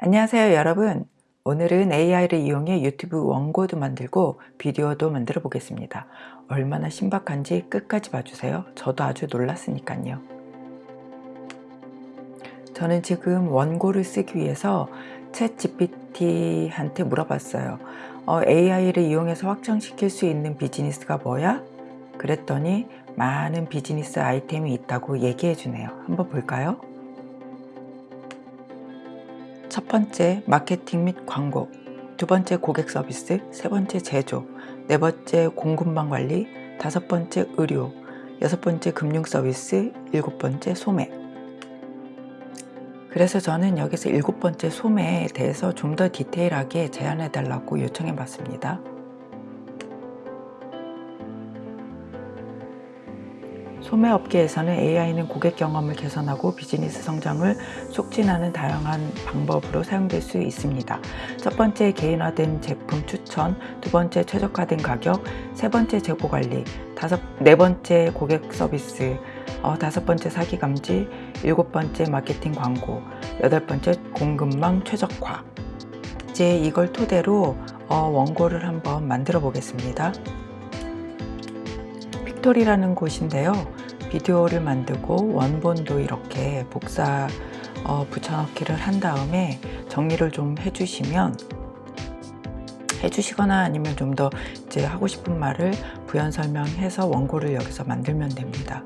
안녕하세요 여러분. 오늘은 AI를 이용해 유튜브 원고도 만들고 비디오도 만들어 보겠습니다. 얼마나 신박한지 끝까지 봐주세요. 저도 아주 놀랐으니까요. 저는 지금 원고를 쓰기 위해서 챗 GPT한테 물어봤어요. 어, AI를 이용해서 확장시킬 수 있는 비즈니스가 뭐야? 그랬더니 많은 비즈니스 아이템이 있다고 얘기해 주네요. 한번 볼까요? 첫 번째 마케팅 및 광고. 두 번째 고객 서비스. 세 번째 제조. 네 번째 공급망 관리. 다섯 번째 의료. 여섯 번째 금융 서비스. 일곱 번째 소매. 그래서 저는 여기서 일곱 번째 소매에 대해서 좀 더 디테일하게 제안해 달라고 요청해 봤습니다 소매업계에서는 AI는 고객 경험을 개선하고 비즈니스 성장을 촉진하는 다양한 방법으로 사용될 수 있습니다. 첫 번째 개인화된 제품 추천, 두 번째 최적화된 가격, 세 번째 재고 관리, 다섯, 네 번째 고객 서비스, 어, 다섯 번째 사기 감지, 일곱 번째 마케팅 광고, 여덟 번째 공급망 최적화. 이제 이걸 토대로 어, 원고를 한번 만들어 보겠습니다. 픽토리라는 곳인데요 비디오를 만들고 원본도 이렇게 복사 어, 붙여넣기를 한 다음에 정리를 좀 해주시면 해주시거나 아니면 좀 더 이제 하고 싶은 말을 부연 설명해서 원고를 여기서 만들면 됩니다.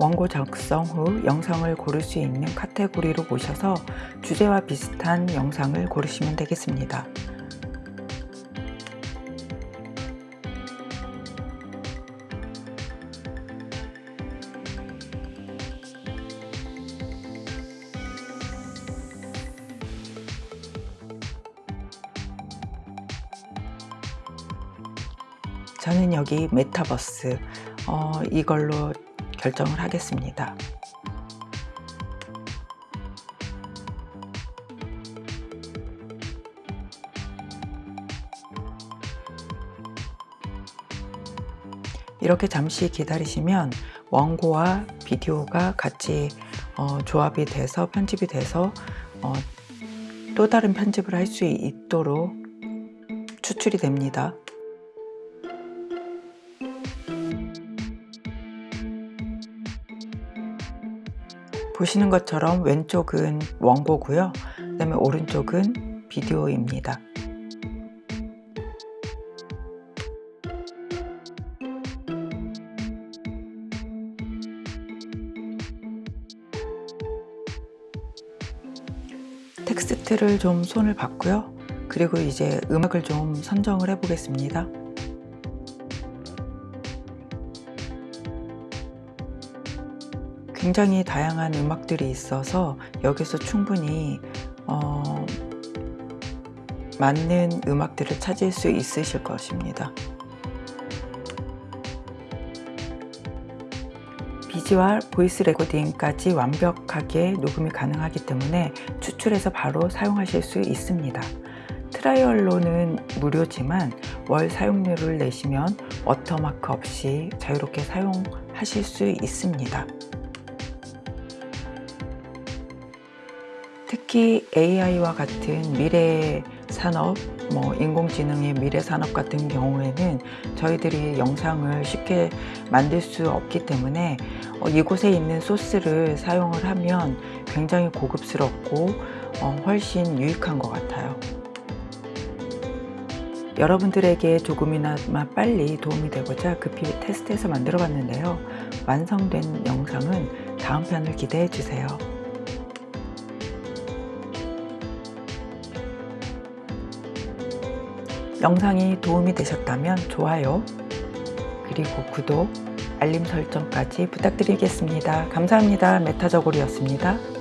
원고 작성 후 영상을 고를 수 있는 카테고리로 보셔서 주제와 비슷한 영상을 고르시면 되겠습니다. 저는 여기 메타버스 어, 이걸로 결정을 하겠습니다. 이렇게 잠시 기다리시면 원고와 비디오가 같이 어, 조합이 돼서 편집이 돼서 어, 또 다른 편집을 할 수 있도록 추출이 됩니다. 보시는 것처럼 왼쪽은 원고고요. 그 다음에 오른쪽은 비디오입니다. 텍스트를 좀 손을 봤고요. 그리고 이제 음악을 좀 선정을 해 보겠습니다 굉장히 다양한 음악들이 있어서 여기서 충분히 어, 맞는 음악들을 찾을 수 있으실 것입니다. 비주얼, voice recording까지 완벽하게 녹음이 가능하기 때문에 추출해서 바로 사용하실 수 있습니다. trial로는 무료지만 월 사용료를 내시면 워터마크 없이 자유롭게 사용하실 수 있습니다. 특히 AI와 같은 미래 산업, 뭐 인공지능의 미래 산업 같은 경우에는 저희들이 영상을 쉽게 만들 수 없기 때문에 어, 이곳에 있는 소스를 사용을 하면 굉장히 고급스럽고 어, 훨씬 유익한 것 같아요. 여러분들에게 조금이나마 빨리 도움이 되고자 급히 테스트해서 만들어 봤는데요. 완성된 영상은 다음 편을 기대해 주세요. 영상이 도움이 되셨다면 좋아요 그리고 구독 알림 설정까지 부탁드리겠습니다. 감사합니다. 메타저골이었습니다